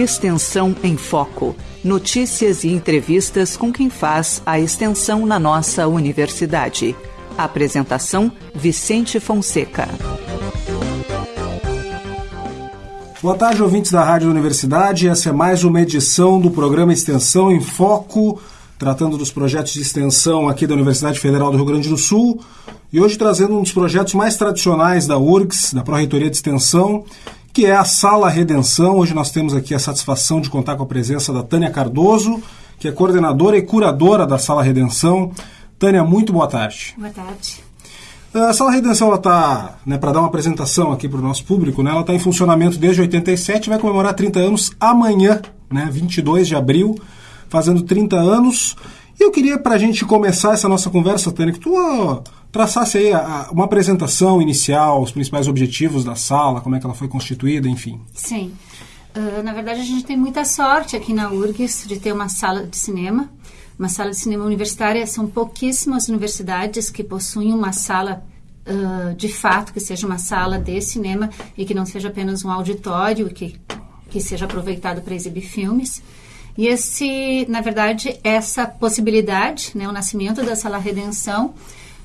Extensão em Foco. Notícias e entrevistas com quem faz a extensão na nossa universidade. Apresentação: Vicente Fonseca. Boa tarde, ouvintes da Rádio Universidade. Essa é mais uma edição do programa Extensão em Foco, tratando dos projetos de extensão aqui da Universidade Federal do Rio Grande do Sul. E hoje trazendo um dos projetos mais tradicionais da URGS, da Pró-Reitoria de Extensão, que é a Sala Redenção. Hoje nós temos aqui a satisfação de contar com a presença da Tânia Cardoso, que é coordenadora e curadora da Sala Redenção. Tânia, muito boa tarde. Boa tarde. A Sala Redenção está, né, para dar uma apresentação aqui para o nosso público, né, ela está em funcionamento desde 87 vai comemorar 30 anos amanhã, né, 22 de abril, fazendo 30 anos. E eu queria, para a gente começar essa nossa conversa, Tânia, que tu traçasse aí a, a, uma apresentação inicial, os principais objetivos da sala, como é que ela foi constituída, enfim. Sim. Uh, na verdade, a gente tem muita sorte aqui na URGS de ter uma sala de cinema, uma sala de cinema universitária. São pouquíssimas universidades que possuem uma sala uh, de fato, que seja uma sala de cinema e que não seja apenas um auditório que, que seja aproveitado para exibir filmes. E esse, na verdade, essa possibilidade, né, o nascimento da Sala Redenção,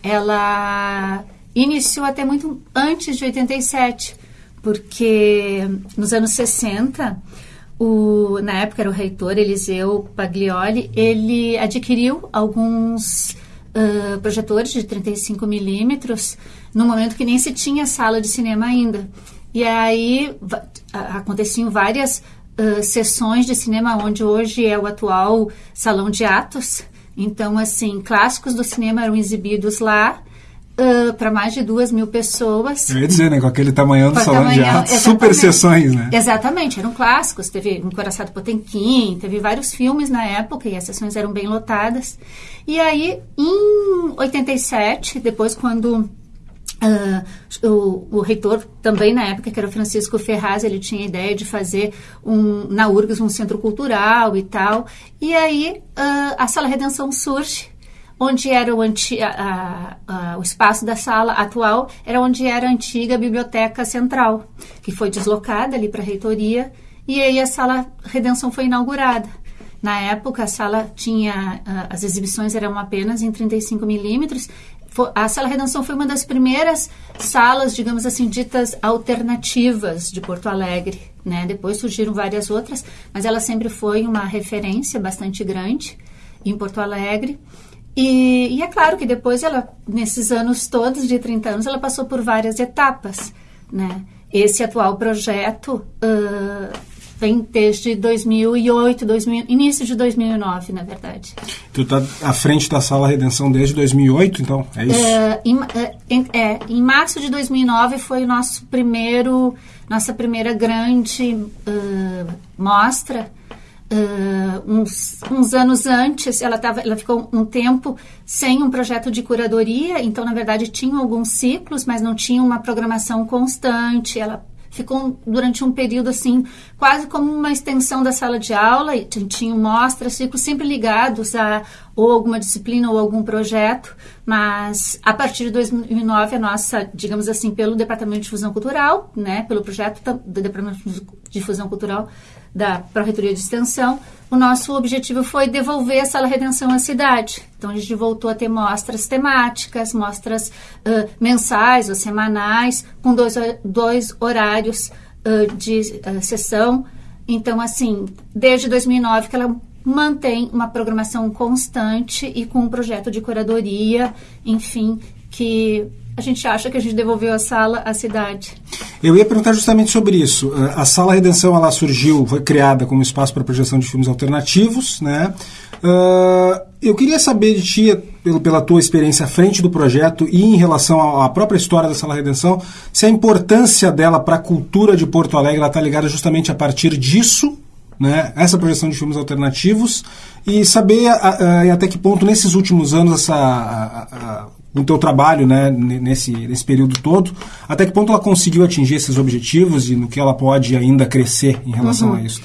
ela iniciou até muito antes de 87, porque nos anos 60, o, na época era o reitor Eliseu Paglioli, ele adquiriu alguns uh, projetores de 35 milímetros no momento que nem se tinha sala de cinema ainda. E aí aconteciam várias uh, sessões de cinema onde hoje é o atual salão de atos, então, assim, clássicos do cinema eram exibidos lá. Uh, para mais de duas mil pessoas. Eu ia dizer, né? Com aquele tamanhão do salão tamanhão, de arte, super sessões, né? Exatamente, eram clássicos. Teve um Coraçado Potemkin, teve vários filmes na época e as sessões eram bem lotadas. E aí, em 87, depois quando Uh, o, o, reitor também na época, que era o Francisco Ferraz, ele tinha a ideia de fazer um, na URGS um centro cultural e tal. E aí uh, a Sala Redenção surge, onde era o, anti, a, a, o espaço da sala atual, era onde era a antiga Biblioteca Central, que foi deslocada ali para a reitoria. E aí a Sala Redenção foi inaugurada. Na época, a sala tinha, uh, as exibições eram apenas em 35 milímetros a Sala Redenção foi uma das primeiras salas, digamos assim, ditas alternativas de Porto Alegre. Né? Depois surgiram várias outras, mas ela sempre foi uma referência bastante grande em Porto Alegre. E, e, é claro que depois ela, nesses anos todos de 30 anos, ela passou por várias etapas, né? Esse atual projeto uh, vem desde 2008, 2000, início de 2009, na verdade. Tu está à frente da Sala Redenção desde 2008, então? É isso? É, em, é, é, em março de 2009 foi o nosso primeiro, nossa primeira grande uh, mostra. Uh, uns, uns, anos antes, ela, tava, ela ficou um tempo sem um projeto de curadoria, então, na verdade, tinha alguns ciclos, mas não tinha uma programação constante. Ela ficou durante um período assim, quase como uma extensão da sala de aula, e tinham mostras, ciclos sempre ligados a ou alguma disciplina ou algum projeto, mas a partir de 2009 a nossa, digamos assim, pelo Departamento de Difusão Cultural, né, pelo projeto do Departamento de Difusão Cultural da Pró-Reitoria de Extensão, o nosso objetivo foi devolver a Sala Redenção à cidade. Então, a gente voltou a ter mostras temáticas, mostras uh, mensais ou semanais, com dois, dois horários uh, de uh, sessão. Então, assim, desde 2009 que ela mantém uma programação constante e com um projeto de curadoria, enfim, que a gente acha que a gente devolveu a sala à cidade. Eu ia perguntar justamente sobre isso. A Sala Redenção ela surgiu, foi criada como espaço para projeção de filmes alternativos, né? Uh, eu queria saber de ti, pela tua experiência à frente do projeto e em relação à, própria história da Sala Redenção, se a importância dela para a cultura de Porto Alegre está ligada justamente a partir disso, né, essa projeção de filmes alternativos, e saber a, a, até que ponto, nesses últimos anos, essa, a, no teu trabalho, né, nesse, nesse período todo, até que ponto ela conseguiu atingir esses objetivos e no que ela pode ainda crescer em relação uhum. a isso?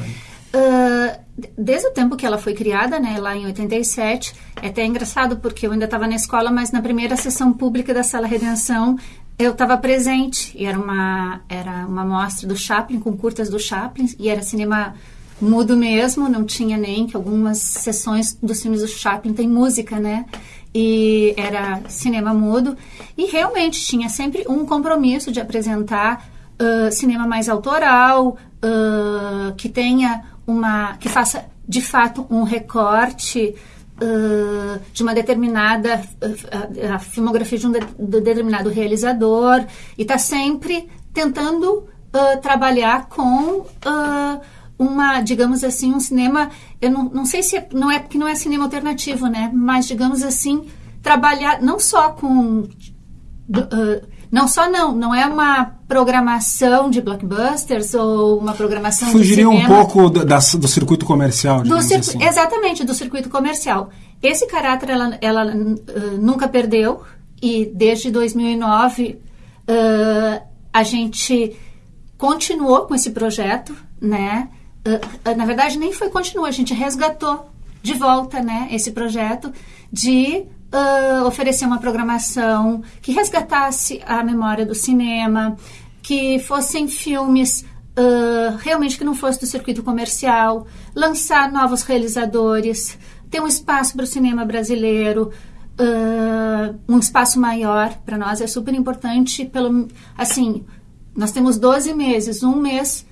Uh, desde o tempo que ela foi criada, né, lá em 87, é até engraçado porque eu ainda estava na escola, mas na primeira sessão pública da Sala Redenção eu estava presente e era uma era uma mostra do Chaplin com curtas do Chaplin e era cinema mudo mesmo, não tinha nem que algumas sessões dos filmes do Chaplin tem música, né? E era cinema mudo. E realmente tinha sempre um compromisso de apresentar uh, cinema mais autoral, uh, que tenha uma. que faça de fato um recorte. Uh, de uma determinada a, filmografia de um de, de determinado realizador e está sempre tentando trabalhar com uma, digamos assim, um cinema, eu não, não sei se é, não é porque não é cinema alternativo, né? Mas digamos assim, trabalhar não só com uh, não só não, não é uma programação de blockbusters ou uma programação Fugiria de cinema, um pouco do, da, do circuito comercial, do circu assim. Exatamente, do circuito comercial. Esse caráter ela, ela uh, nunca perdeu e desde 2009 uh, a gente continuou com esse projeto, né? Uh, na verdade nem foi continuar, a gente resgatou de volta né, esse projeto de uh, oferecer uma programação que resgatasse a memória do cinema, que fossem filmes uh, realmente que não fosse do circuito comercial, lançar novos realizadores, ter um espaço para o cinema brasileiro, uh, um espaço maior para nós é super importante. Pelo, assim, nós temos 12 meses, um mês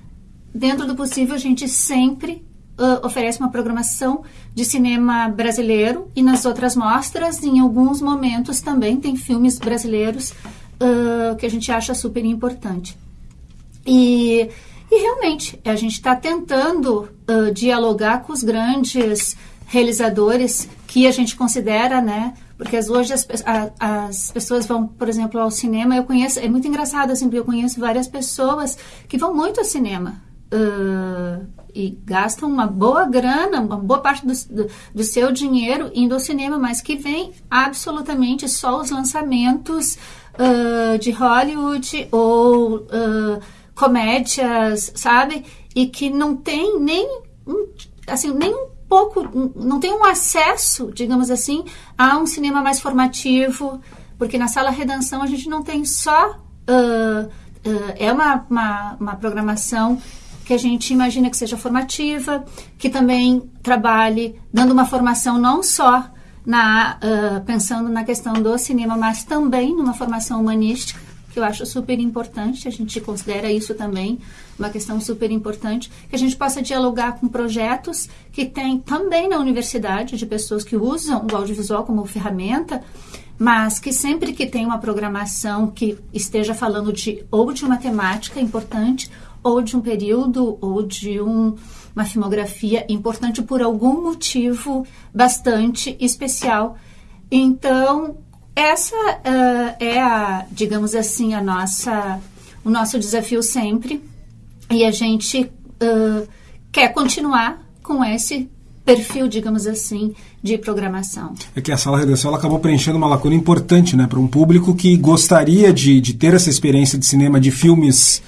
dentro do possível, a gente sempre uh, oferece uma programação de cinema brasileiro e nas outras mostras, em alguns momentos também tem filmes brasileiros uh, que a gente acha super importante. E, e realmente, a gente está tentando uh, dialogar com os grandes realizadores que a gente considera, né? Porque hoje as, a, as pessoas vão, por exemplo, ao cinema. Eu conheço, é muito engraçado assim, porque eu conheço várias pessoas que vão muito ao cinema uh, e gastam uma boa grana, uma boa parte do, do, do, seu dinheiro indo ao cinema, mas que vem absolutamente só os lançamentos uh, de Hollywood ou uh, comédias, sabe? E que não tem nem assim nem um pouco, não tem um acesso, digamos assim, a um cinema mais formativo, porque na Sala Redenção a gente não tem só uh, é uma, uma, uma, programação que a gente imagina que seja formativa, que também trabalhe dando uma formação não só na, uh, pensando na questão do cinema, mas também numa formação humanística, que eu acho super importante, a gente considera isso também uma questão super importante, que a gente possa dialogar com projetos que tem também na universidade, de pessoas que usam o audiovisual como ferramenta, mas que sempre que tem uma programação que esteja falando de ou de uma temática importante ou de um período ou de um, uma filmografia importante por algum motivo bastante especial. Então, essa uh, é a, digamos assim, a nossa, o nosso desafio sempre. E a gente uh, quer continuar com esse perfil, digamos assim, de programação. É que a Sala Redenção ela acabou preenchendo uma lacuna importante né, para um público que gostaria de, de ter essa experiência de cinema de filmes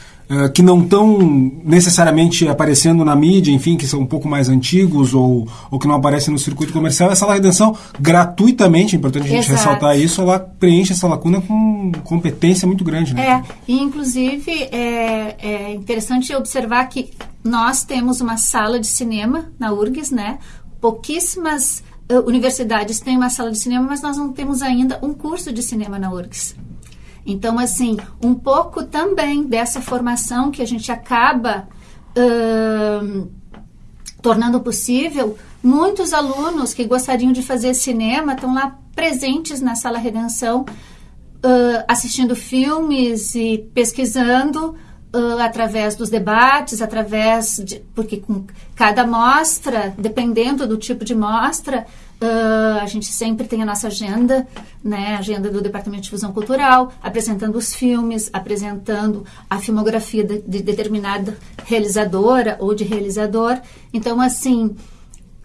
que não estão necessariamente aparecendo na mídia, enfim, que são um pouco mais antigos ou, ou que não aparecem no circuito comercial, essa redenção gratuitamente, é importante a gente Exato. ressaltar isso, ela preenche essa lacuna com competência muito grande. Né? É, e inclusive é, é interessante observar que nós temos uma sala de cinema na URGS, né? Pouquíssimas uh, universidades têm uma sala de cinema, mas nós não temos ainda um curso de cinema na URGS. Então, assim, um pouco também dessa formação que a gente acaba tornando possível, muitos alunos que gostariam de fazer cinema estão lá presentes na Sala Redenção, uh, assistindo filmes e pesquisando uh, através dos debates, através de. Porque com cada mostra, dependendo do tipo de mostra, Uh, a gente sempre tem a nossa agenda, né, agenda do Departamento de Difusão Cultural, apresentando os filmes, apresentando a filmografia de, de determinada realizadora ou de realizador. Então, assim,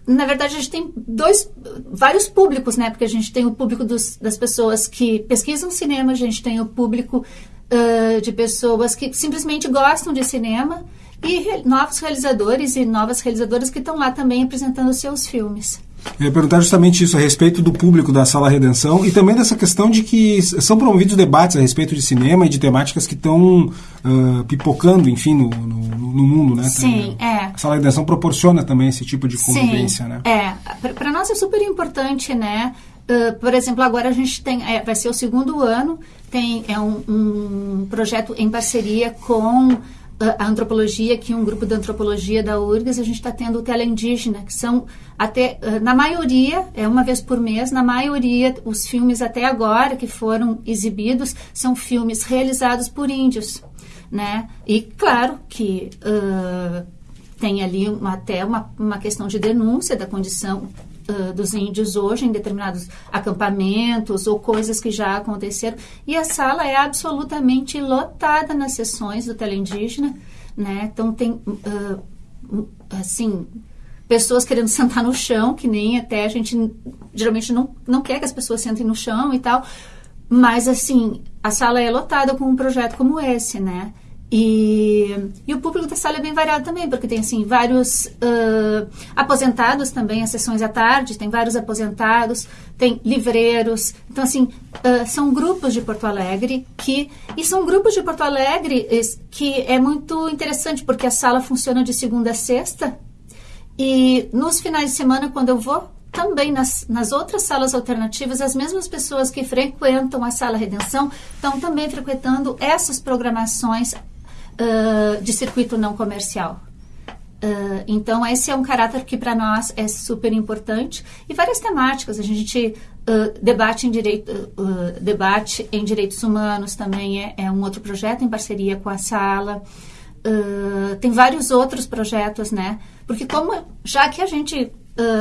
na verdade, a gente tem dois, vários públicos, né? Porque a gente tem o público dos, das pessoas que pesquisam cinema, a gente tem o público uh, de pessoas que simplesmente gostam de cinema e re, novos realizadores e novas realizadoras que estão lá também apresentando seus filmes. Eu ia perguntar justamente isso, a respeito do público da Sala Redenção e também dessa questão de que são promovidos debates a respeito de cinema e de temáticas que estão uh, pipocando, enfim, no, no, no mundo, né? Sim, Tem, é. A Sala Redenção proporciona também esse tipo de convivência, Sim, né? É, para nós é super importante, né? Uh, por exemplo, agora a gente tem, é, vai ser o segundo ano, tem é um, um projeto em parceria com a antropologia, que um grupo de antropologia da URGS, a gente está tendo o tela indígena, que são até, na maioria, é uma vez por mês, na maioria, os filmes até agora que foram exibidos são filmes realizados por índios, né? E claro que uh, tem ali uma, até uma, uma questão de denúncia da condição uh, dos índios hoje em determinados acampamentos ou coisas que já aconteceram. E a sala é absolutamente lotada nas sessões do teleindígena, né? Então tem, uh, assim, pessoas querendo sentar no chão, que nem até a gente geralmente não, não quer que as pessoas sentem no chão e tal. Mas, assim, a sala é lotada com um projeto como esse, né? E, e, o público da sala é bem variado também, porque tem assim vários uh, aposentados também, as sessões à tarde, tem vários aposentados, tem livreiros. Então, assim, uh, são grupos de Porto Alegre que. E são grupos de Porto Alegre que é muito interessante, porque a sala funciona de segunda a sexta. E nos finais de semana, quando eu vou, também nas, nas outras salas alternativas, as mesmas pessoas que frequentam a Sala Redenção estão também frequentando essas programações de circuito não comercial. Uh, então, esse é um caráter que para nós é super importante. E várias temáticas. A gente uh, debate, em direito, uh, debate em direitos humanos também é, é, um outro projeto em parceria com a sala. tem vários outros projetos, né? Porque como já que a gente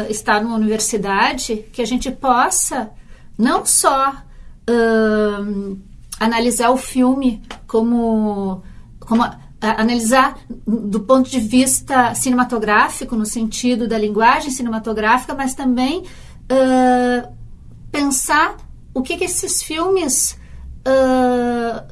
está numa universidade, que a gente possa não só analisar o filme como como analisar do ponto de vista cinematográfico, no sentido da linguagem cinematográfica, mas também uh, pensar o que, que esses filmes, uh,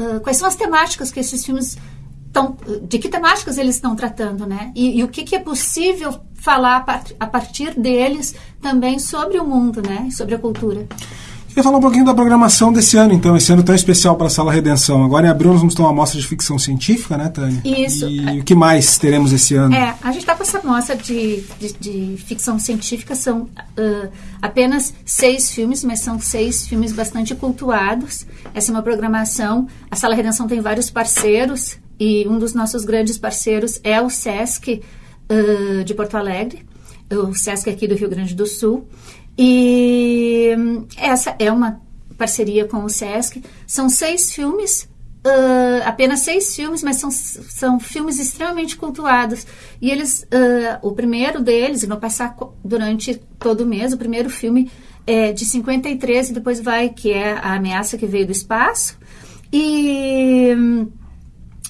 uh, quais são as temáticas que esses filmes estão, de que temáticas eles estão tratando, né? E, e o que, que é possível falar a, part, a partir deles também sobre o mundo, né? Sobre a cultura. Queria falar um pouquinho da programação desse ano, então, esse ano tão especial para a Sala Redenção. Agora em abril nós vamos ter uma amostra de ficção científica, né, Tânia? Isso. E o que mais teremos esse ano? É, a gente está com essa amostra de, de, de, ficção científica, são uh, apenas seis filmes, mas são seis filmes bastante cultuados. Essa é uma programação. A Sala Redenção tem vários parceiros, e um dos nossos grandes parceiros é o SESC uh, de Porto Alegre, o SESC aqui do Rio Grande do Sul. E essa é uma parceria com o SESC. São seis filmes, uh, apenas seis filmes, mas são, são filmes extremamente cultuados. E eles, uh, o primeiro deles, vou passar durante todo o mês, o primeiro filme é de 53 e depois vai, que é A Ameaça que Veio do Espaço. E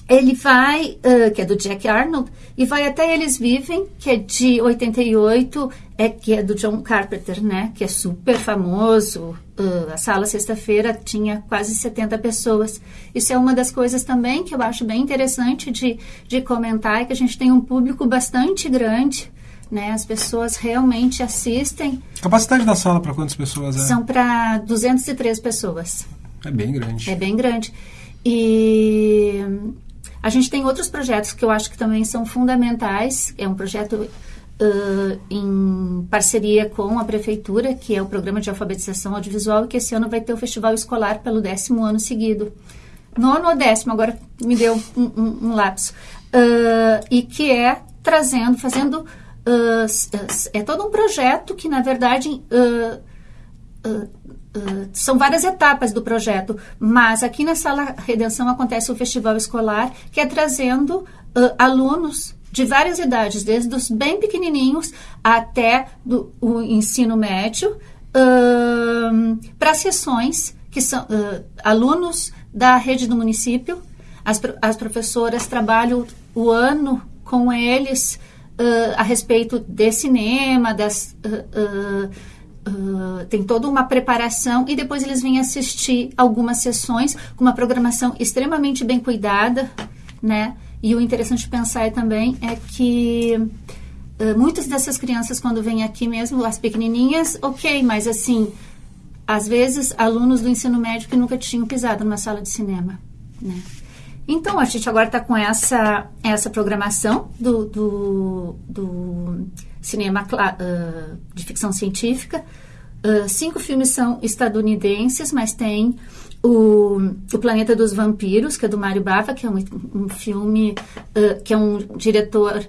ele vai, uh, que é do Jack Arnold, e vai até Eles Vivem, que é de 88, é, que é do John Carpenter, né? Que é super famoso. Uh, a sala sexta-feira tinha quase 70 pessoas. Isso é uma das coisas também que eu acho bem interessante de, de comentar, é que a gente tem um público bastante grande. Né, as pessoas realmente assistem. A capacidade da sala para quantas pessoas é? São para 203 pessoas. É bem grande. É bem grande. E a gente tem outros projetos que eu acho que também são fundamentais. É um projeto uh, em parceria com a prefeitura, que é o programa de alfabetização audiovisual, e que esse ano vai ter o festival escolar pelo décimo ano seguido. Nono ou décimo, agora me deu um, um, um lapso. Uh, e que é trazendo, fazendo. Uh, é todo um projeto que, na verdade, Uh, são várias etapas do projeto, mas aqui na Sala Redenção acontece o festival escolar, que é trazendo uh, alunos de várias idades, desde os bem pequenininhos até do, o ensino médio, uh, para sessões que são alunos da rede do município. As, as professoras trabalham o ano com eles a respeito de cinema, das Tem toda uma preparação e depois eles vêm assistir algumas sessões com uma programação extremamente bem cuidada, né? E o interessante pensar também é que uh, muitas dessas crianças, quando vêm aqui mesmo, as pequenininhas, ok, mas assim, às vezes, alunos do ensino médio que nunca tinham pisado numa sala de cinema, né? Então, a gente agora está com essa, essa programação do, do, do cinema uh, de ficção científica. Uh, cinco filmes são estadunidenses, mas tem o, o Planeta dos Vampiros, que é do Mário Bava, que é um, um filme uh, que é um diretor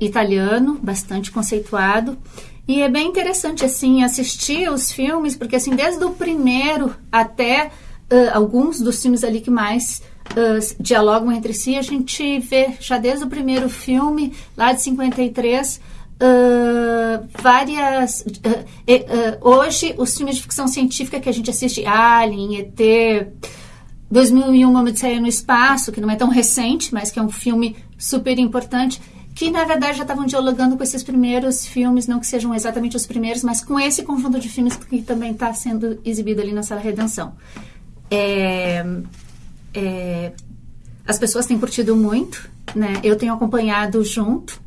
italiano, bastante conceituado. E é bem interessante, assim, assistir os filmes, porque, assim, desde o primeiro até alguns dos filmes ali que mais uh, dialogam entre si. A gente vê já desde o primeiro filme, lá de 53, uh, várias. Uh, hoje, os filmes de ficção científica que a gente assiste, Alien, ET. 2001, Uma Odisseia no Espaço, que não é tão recente, mas que é um filme super importante, que na verdade já estavam dialogando com esses primeiros filmes, não que sejam exatamente os primeiros, mas com esse conjunto de filmes que também está sendo exibido ali na Sala Redenção. É, é, as pessoas têm curtido muito, né? Eu tenho acompanhado junto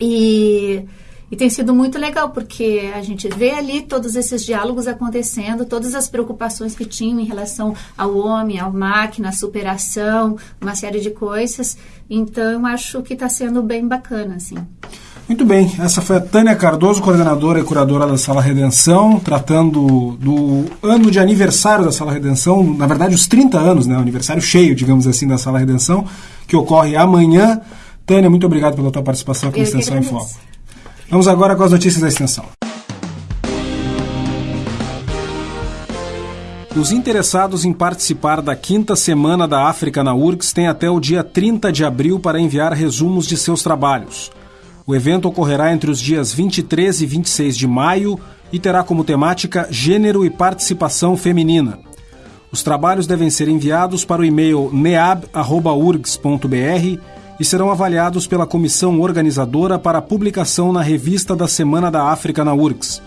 e, e tem sido muito legal porque a gente vê ali todos esses diálogos acontecendo, todas as preocupações que tinham em relação ao homem, à máquina, à superação, uma série de coisas. Então, acho que está sendo bem bacana, assim. Muito bem, essa foi a Tânia Cardoso, coordenadora e curadora da Sala Redenção, tratando do ano de aniversário da Sala Redenção, na verdade os 30 anos, né, aniversário cheio, digamos assim, da Sala Redenção, que ocorre amanhã. Tânia, muito obrigado pela tua participação aqui na Extensão em Foco. Vamos agora com as notícias da extensão. Os interessados em participar da quinta semana da África na URGS têm até o dia 30 de abril para enviar resumos de seus trabalhos. O evento ocorrerá entre os dias 23 e 26 de maio e terá como temática Gênero e Participação Feminina. Os trabalhos devem ser enviados para o e-mail neab.urgs.br e serão avaliados pela comissão organizadora para publicação na revista da Semana da África na URGS.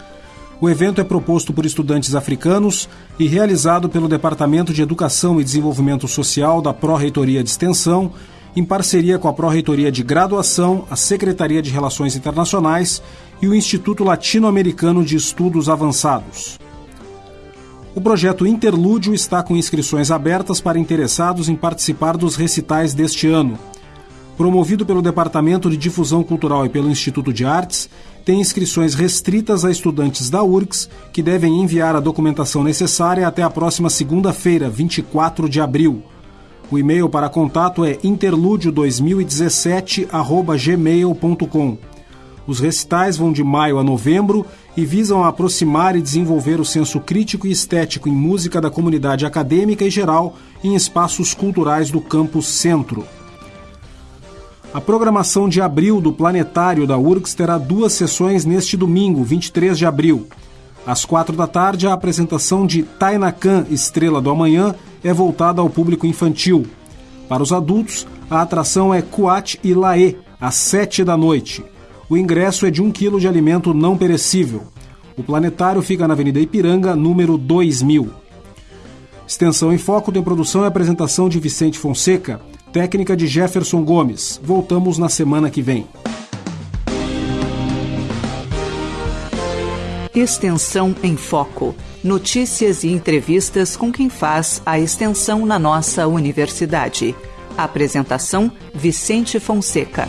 O evento é proposto por estudantes africanos e realizado pelo Departamento de Educação e Desenvolvimento Social da Pró-Reitoria de Extensão em parceria com a Pró-Reitoria de Graduação, a Secretaria de Relações Internacionais e o Instituto Latino-Americano de Estudos Avançados. O projeto Interlúdio está com inscrições abertas para interessados em participar dos recitais deste ano. Promovido pelo Departamento de Difusão Cultural e pelo Instituto de Artes, tem inscrições restritas a estudantes da URGS, que devem enviar a documentação necessária até a próxima segunda-feira, 24 de abril. O e-mail para contato é interludio2017@gmail.com. Os recitais vão de maio a novembro e visam aproximar e desenvolver o senso crítico e estético em música da comunidade acadêmica e geral em espaços culturais do campus Centro. A programação de abril do Planetário da URGS terá duas sessões neste domingo, 23 de abril. Às quatro da tarde, a apresentação de Tainacan Estrela do Amanhã é voltada ao público infantil. Para os adultos, a atração é Kuat e Laê, às 7 da noite. O ingresso é de um quilo de alimento não perecível. O planetário fica na Avenida Ipiranga, número 2000. Extensão em Foco tem produção e apresentação de Vicente Fonseca, técnica de Jefferson Gomes. Voltamos na semana que vem. Extensão em Foco. Notícias e entrevistas com quem faz a extensão na nossa universidade. Apresentação: Vicente Fonseca.